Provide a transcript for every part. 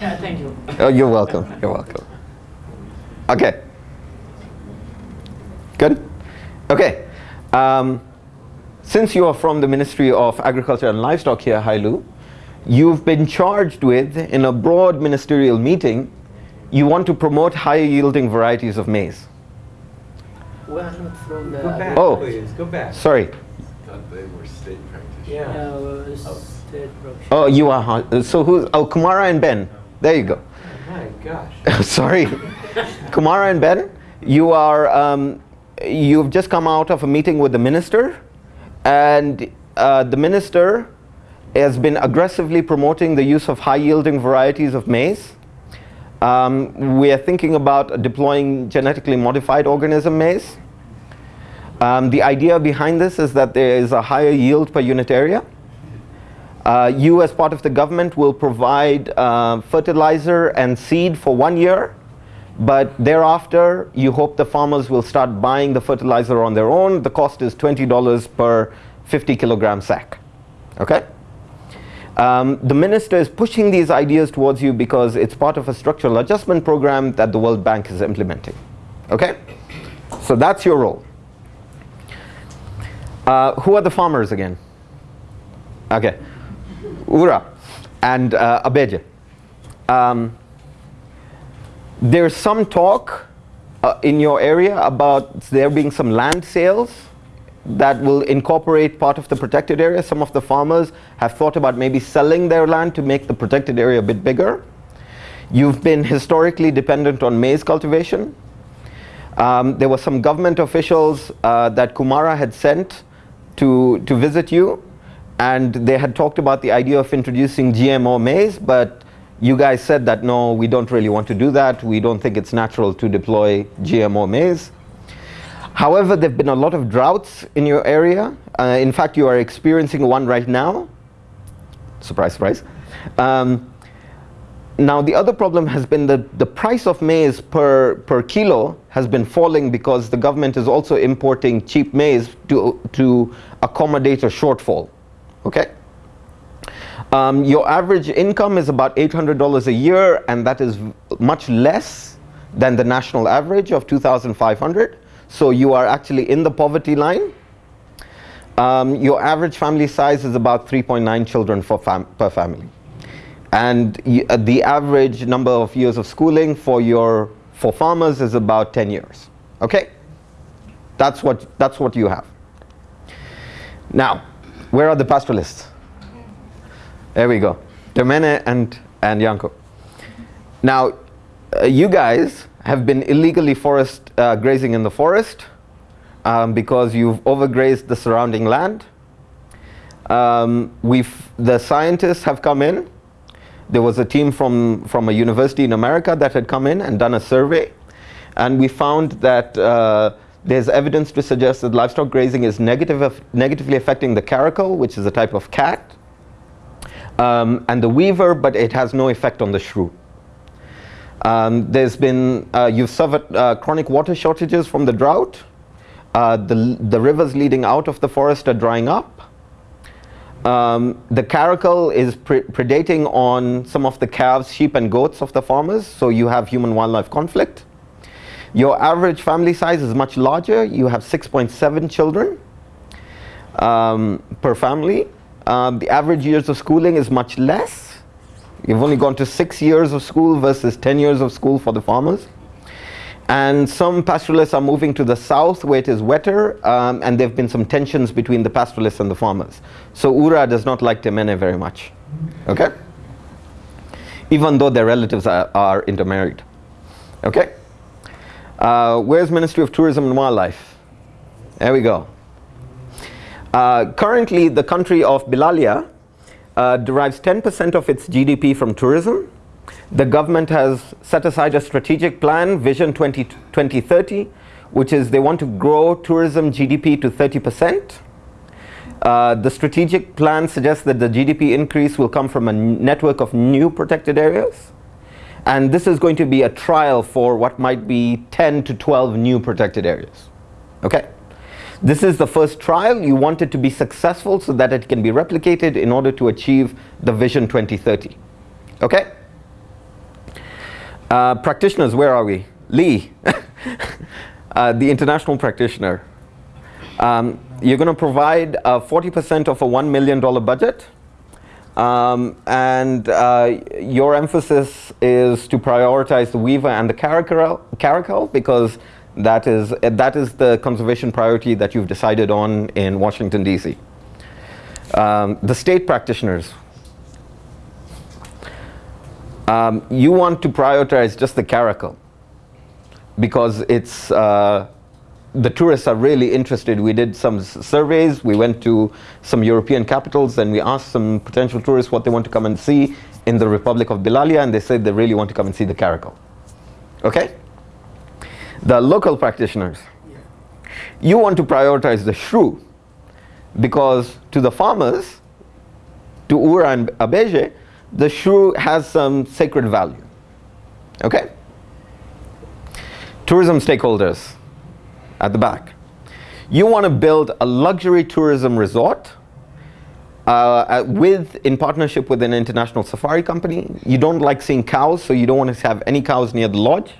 Yeah, thank you. Oh, you're welcome. You're welcome. Okay. Good? Okay. Um, since you are from the Ministry of Agriculture and Livestock here, Hailu, you've been charged with, in a broad ministerial meeting, you want to promote higher yielding varieties of maize. We are not from the. Go back, Oh. please, go back. Sorry. Thought they were state practitioners. Yeah. Yeah, uh, state production. Oh, you are. So who's? Oh, Kumara and Ben. There you go. Oh My gosh. Sorry. Kumara and Ben, you are. Um, you've just come out of a meeting with the minister, and uh, the minister has been aggressively promoting the use of high-yielding varieties of maize. Um, we are thinking about deploying genetically modified organism maize. Um, the idea behind this is that there is a higher yield per unit area. Uh, you as part of the government will provide uh, fertilizer and seed for one year, but thereafter you hope the farmers will start buying the fertilizer on their own. The cost is $20 per 50 kilogram sack. Okay? Um, the minister is pushing these ideas towards you because it's part of a structural adjustment program that the World Bank is implementing. Okay? So that's your role. Uh, who are the farmers again? Okay. Ura and uh. Um, there's some talk uh, in your area about there being some land sales that will incorporate part of the protected area. Some of the farmers have thought about maybe selling their land to make the protected area a bit bigger. You've been historically dependent on maize cultivation. Um, there were some government officials uh, that Kumara had sent to, to visit you and they had talked about the idea of introducing GMO maize, but you guys said that no, we don't really want to do that. We don't think it's natural to deploy GMO maize. However, there have been a lot of droughts in your area. Uh, in fact, you are experiencing one right now. Surprise, surprise. Um, now, the other problem has been that the price of maize per, per kilo has been falling because the government is also importing cheap maize to, to accommodate a shortfall. Okay? Um, your average income is about $800 a year, and that is much less than the national average of 2,500. So you are actually in the poverty line. Um, your average family size is about 3.9 children fam per family. And uh, the average number of years of schooling for your for farmers is about 10 years. Okay? That's what, that's what you have. Now, where are the pastoralists? There we go. Domene and, and Yanko. Now, uh, you guys have been illegally forest uh, grazing in the forest um, because you've overgrazed the surrounding land. Um, we've, the scientists have come in. There was a team from, from a university in America that had come in and done a survey. And we found that uh, there's evidence to suggest that livestock grazing is negative, negatively affecting the caracal, which is a type of cat, um, and the weaver, but it has no effect on the shrew. Um, there's been, uh, you've suffered uh, chronic water shortages from the drought. Uh, the, the rivers leading out of the forest are drying up. Um, the caracal is pre predating on some of the calves, sheep and goats of the farmers, so you have human-wildlife conflict. Your average family size is much larger. You have 6.7 children um, per family. Um, the average years of schooling is much less. You've only gone to six years of school versus 10 years of school for the farmers. And some pastoralists are moving to the south where it is wetter, um, and there have been some tensions between the pastoralists and the farmers. So Ura does not like Temene very much, okay? Even though their relatives are, are intermarried, okay? Uh, where's Ministry of Tourism and Wildlife? There we go. Uh, currently, the country of Bilalia uh, derives 10% of its GDP from tourism. The government has set aside a strategic plan, Vision 20, 2030, which is they want to grow tourism GDP to 30%. Uh, the strategic plan suggests that the GDP increase will come from a network of new protected areas. And this is going to be a trial for what might be 10 to 12 new protected areas. Okay? This is the first trial. You want it to be successful so that it can be replicated in order to achieve the Vision 2030. Okay? Uh, practitioners, where are we? Lee, uh, the international practitioner. Um, you're going to provide uh, 40% of a $1 million budget. Um, and uh, your emphasis is to prioritize the weaver and the caracal, because that is, that is the conservation priority that you've decided on in Washington, D.C. Um, the state practitioners, um, you want to prioritize just the caracal because it's uh, the tourists are really interested. We did some surveys. We went to some European capitals and we asked some potential tourists what they want to come and see in the Republic of Bilalia, and they said they really want to come and see the caracal. Okay? The local practitioners, you want to prioritize the shrew because to the farmers, to Ura and Abeje, the shrew has some sacred value. Okay? Tourism stakeholders at the back. You want to build a luxury tourism resort uh, with, in partnership with an international safari company. You don't like seeing cows, so you don't want to have any cows near the lodge.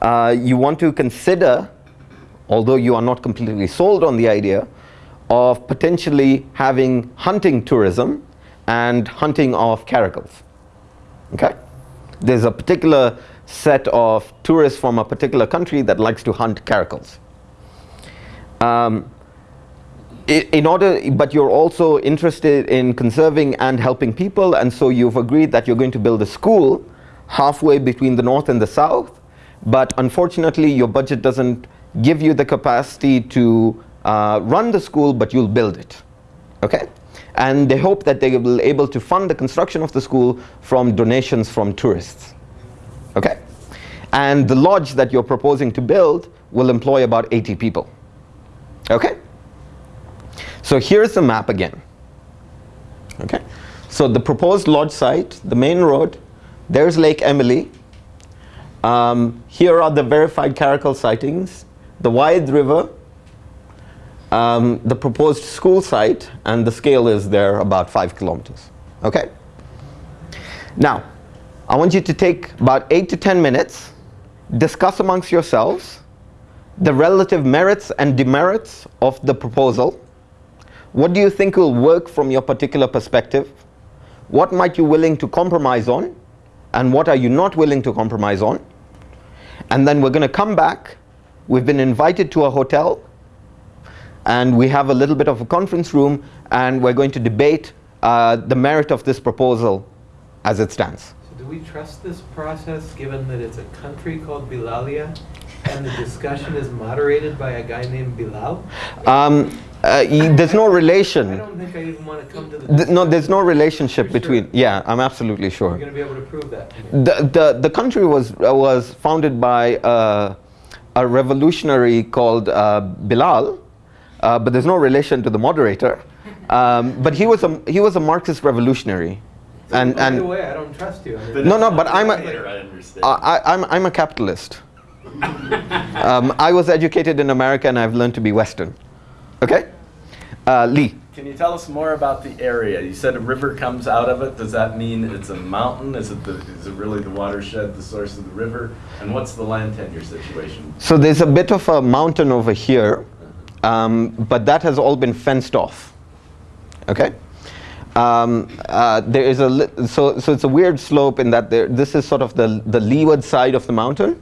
Uh, you want to consider, although you are not completely sold on the idea, of potentially having hunting tourism and hunting of caracals. Okay? There's a particular set of tourists from a particular country that likes to hunt caracals. Um, in order, but you're also interested in conserving and helping people, and so you've agreed that you're going to build a school halfway between the north and the south. But unfortunately, your budget doesn't give you the capacity to uh, run the school, but you'll build it. Okay? And they hope that they will be able to fund the construction of the school from donations from tourists. Okay? And the lodge that you're proposing to build will employ about 80 people. Okay? So here's the map again. Okay? So the proposed lodge site, the main road, there's Lake Emily. Um, here are the verified caracal sightings, the Wide River, um, the proposed school site, and the scale is there about five kilometers. Okay? Now, I want you to take about eight to 10 minutes, discuss amongst yourselves the relative merits and demerits of the proposal. What do you think will work from your particular perspective? What might you willing to compromise on? And what are you not willing to compromise on? And then we're going to come back. We've been invited to a hotel and we have a little bit of a conference room and we're going to debate uh, the merit of this proposal as it stands. So do we trust this process, given that it's a country called Bilalia, and the discussion is moderated by a guy named Bilal? Um, uh, there's no relation. I don't think I even want to come to the. Th- no, there's no relationship You're sure? between. Yeah, I'm absolutely sure. You're sure. going to be able to prove that. The, the, the country was, uh, was founded by uh, a revolutionary called uh, Bilal, uh, but there's no relation to the moderator. Um, but he was, a, he was a Marxist revolutionary. And, By the and way, I don't trust you. I mean, No, no, but I'm a- Later, I understand. I, I- I'm, I'm a capitalist. um, I was educated in America and I've learned to be Western. Okay? Uh, Lee. Can you tell us more about the area? You said a river comes out of it. Does that mean it's a mountain? Is it the, is it really the watershed, the source of the river? And what's the land tenure situation? So there's a bit of a mountain over here, um, but that has all been fenced off. Okay. Um, uh, there is a so so it's a weird slope in that there this is sort of the the leeward side of the mountain,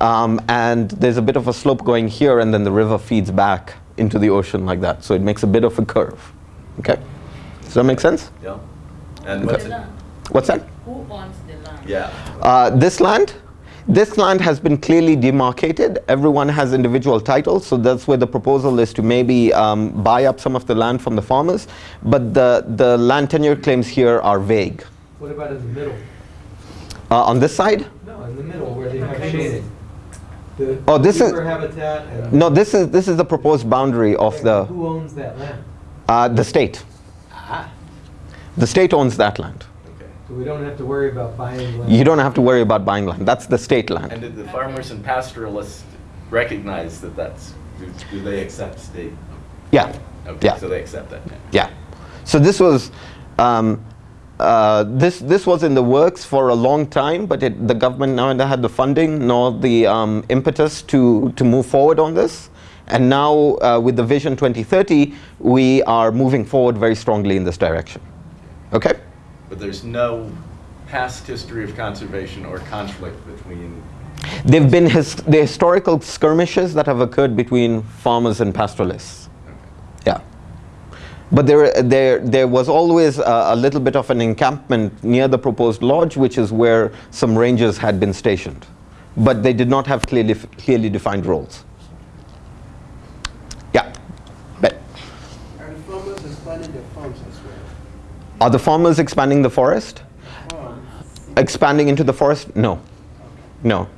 um, and there's a bit of a slope going here, and then the river feeds back into the ocean like that. So it makes a bit of a curve. Okay. Does that make sense? Yeah. And what's The. What's that? Who owns the land? Yeah. Uh, this land, this land has been clearly demarcated. Everyone has individual titles, so that's where the proposal is to maybe um, buy up some of the land from the farmers. But the, the land tenure claims here are vague. What about in the middle? Uh, on this side, No, in the middle where they have shading. The Oh, this is- habitat no, this is this is the proposed boundary of the Who owns that land? uh, the state. Ah. The state owns that land. Okay. So we don't have to worry about buying land. You don't have to worry about buying land. That's the state land. And did the farmers and pastoralists recognize that that's, do, do they accept state? Yeah, Okay, Yeah. so they accept that. yeah. So this was. Um, uh, this this was in the works for a long time, but it, the government neither had the funding nor the um, impetus to to move forward on this. And now, uh, with the Vision 2030, we are moving forward very strongly in this direction. Okay. But there's no past history of conservation or conflict between, There've been his, the historical skirmishes that have occurred between farmers and pastoralists. But there, there, there was always a, a little bit of an encampment near the proposed lodge, which is where some rangers had been stationed. But they did not have clearly, clearly defined roles. Yeah. But Are the farmers expanding their farms as well? are the farmers expanding the forest? Farms? expanding into the forest? No. No.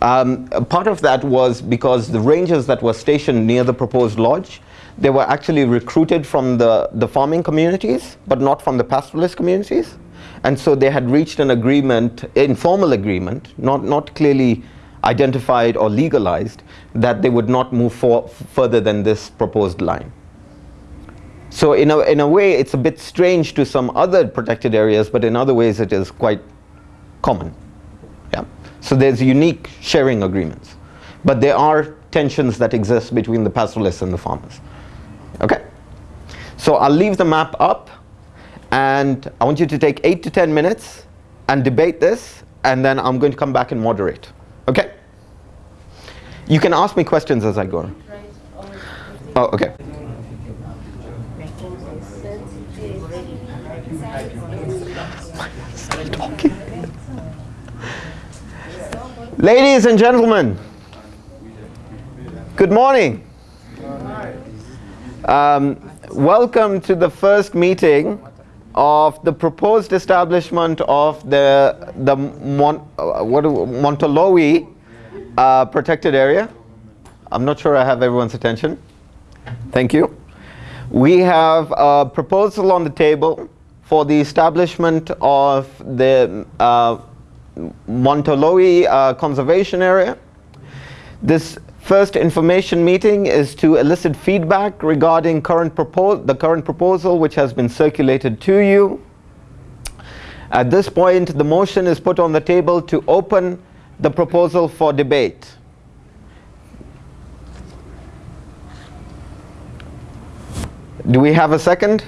Um, part of that was because the rangers that were stationed near the proposed lodge, they were actually recruited from the, the farming communities, but not from the pastoralist communities. And so they had reached an agreement, informal agreement, not, not clearly identified or legalized, that they would not move for, further than this proposed line. So in a, in a way, it's a bit strange to some other protected areas, but in other ways it is quite common. Yeah. So there's unique sharing agreements. But there are tensions that exist between the pastoralists and the farmers. So I'll leave the map up, and I want you to take 8 to 10 minutes and debate this, and then I'm going to come back and moderate. Okay? You can ask me questions as I go. Oh, okay. Ladies and gentlemen, good morning. Um, welcome to the first meeting of the proposed establishment of the the Mon, uh, what uh, protected area. I'm not sure I have everyone's attention. Thank you. We have a proposal on the table for the establishment of the uh, uh, Conservation Area. This first information meeting is to elicit feedback regarding current the current proposal which has been circulated to you. At this point, the motion is put on the table to open the proposal for debate. Do we have a second?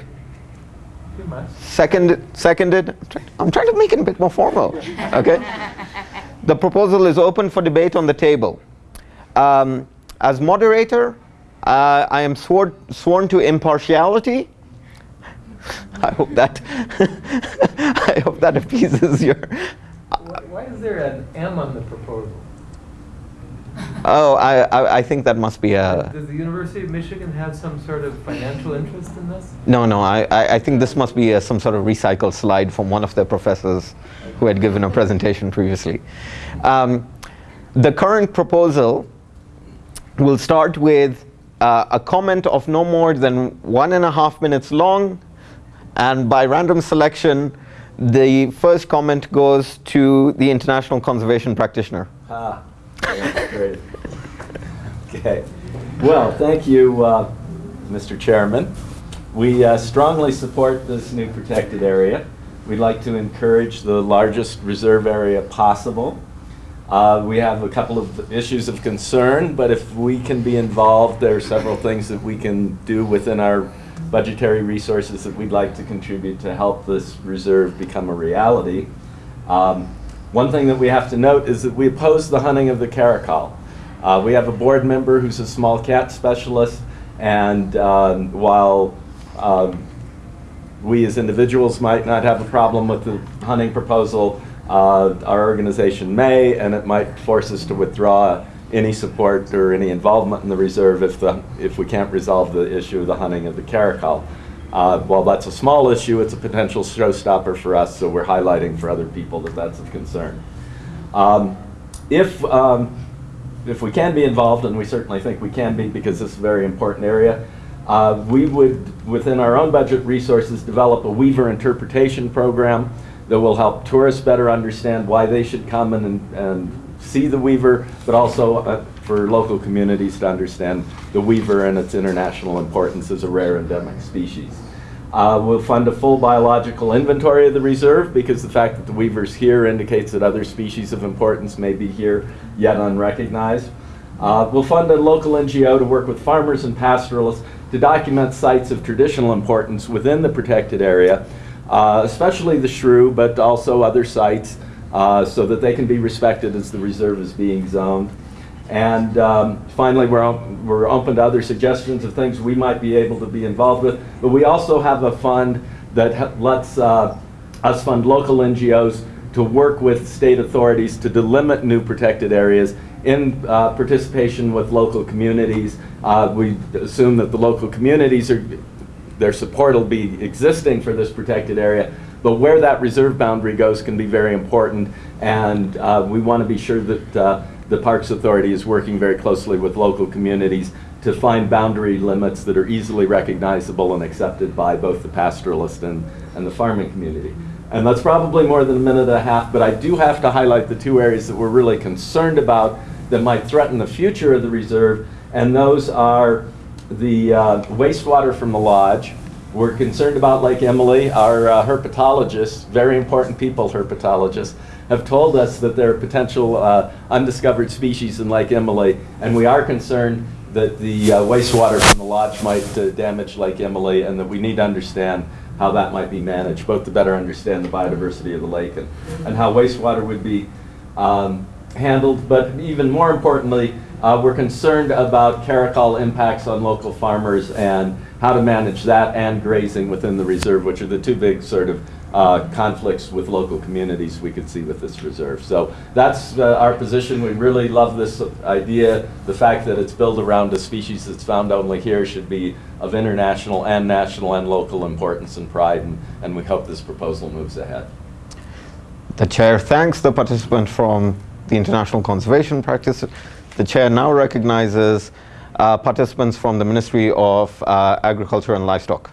Second, seconded. I'm trying to make it a bit more formal. Okay. the proposal is open for debate on the table. Um, as moderator, uh, I am swore, sworn to impartiality. I hope that I hope that appeases your. Why why is there an M on the proposal? Oh, I, I I think that must be a. Does the University of Michigan have some sort of financial interest in this? No, no. I, I, I think this must be a, some sort of recycled slide from one of their professors who had given a presentation previously. Um, the current proposal will start with uh, a comment of no more than one and a half minutes long, and by random selection, the first comment goes to the international conservation practitioner. ah, great. Okay. Well, thank you, uh, Mr. Chairman. We uh, strongly support this new protected area. We'd like to encourage the largest reserve area possible. Uh, We have a couple of issues of concern, but if we can be involved, there are several things that we can do within our budgetary resources that we'd like to contribute to help this reserve become a reality. Um, One thing that we have to note is that we oppose the hunting of the caracal. Uh, We have a board member who's a small cat specialist, and um, while um, we as individuals might not have a problem with the hunting proposal, uh, our organization may, and it might force us to withdraw any support or any involvement in the reserve if the, if we can't resolve the issue of the hunting of the caracal. Uh, while that's a small issue, it's a potential showstopper for us, so we're highlighting for other people that that's of concern. Um, if, um, if we can be involved, and we certainly think we can be because this is a very important area, uh, we would, within our own budget resources, develop a Weaver interpretation program that will help tourists better understand why they should come and, and see the Weaver, but also uh, for local communities to understand the Weaver and its international importance as a rare endemic species. Uh, We'll fund a full biological inventory of the reserve because the fact that the weaver's here indicates that other species of importance may be here yet unrecognized. Uh, We'll fund a local NGO to work with farmers and pastoralists to document sites of traditional importance within the protected area, uh, especially the shrew, but also other sites, uh, so that they can be respected as the reserve is being zoned. And um, finally, we're, we're open to other suggestions of things we might be able to be involved with. But we also have a fund that lets uh, us fund local NGOs to work with state authorities to delimit new protected areas in uh, participation with local communities. Uh, We assume that the local communities are, their support will be existing for this protected area, but where that reserve boundary goes can be very important, and uh, we want to be sure that uh, the Parks Authority is working very closely with local communities to find boundary limits that are easily recognizable and accepted by both the pastoralist and, and the farming community. And that's probably more than a minute and a half, but I do have to highlight the two areas that we're really concerned about that might threaten the future of the reserve, and those are the uh, wastewater from the lodge. We're concerned about Lake Emily. Our uh, herpetologists, very important people, herpetologists, have told us that there are potential uh, undiscovered species in Lake Emily, and we are concerned that the uh, wastewater from the lodge might uh, damage Lake Emily, and that we need to understand how that might be managed, both to better understand the biodiversity of the lake and, and how wastewater would be um, handled. But even more importantly, uh, we're concerned about caracal impacts on local farmers and how to manage that and grazing within the reserve, which are the two big sort of uh, conflicts with local communities we could see with this reserve. So that's uh, our position. We really love this idea. The fact that it's built around a species that's found only here should be of international and national and local importance and pride, and, and we hope this proposal moves ahead. The chair thanks the participant from the International Conservation Practice. The chair now recognizes uh, participants from the Ministry of uh, Agriculture and Livestock.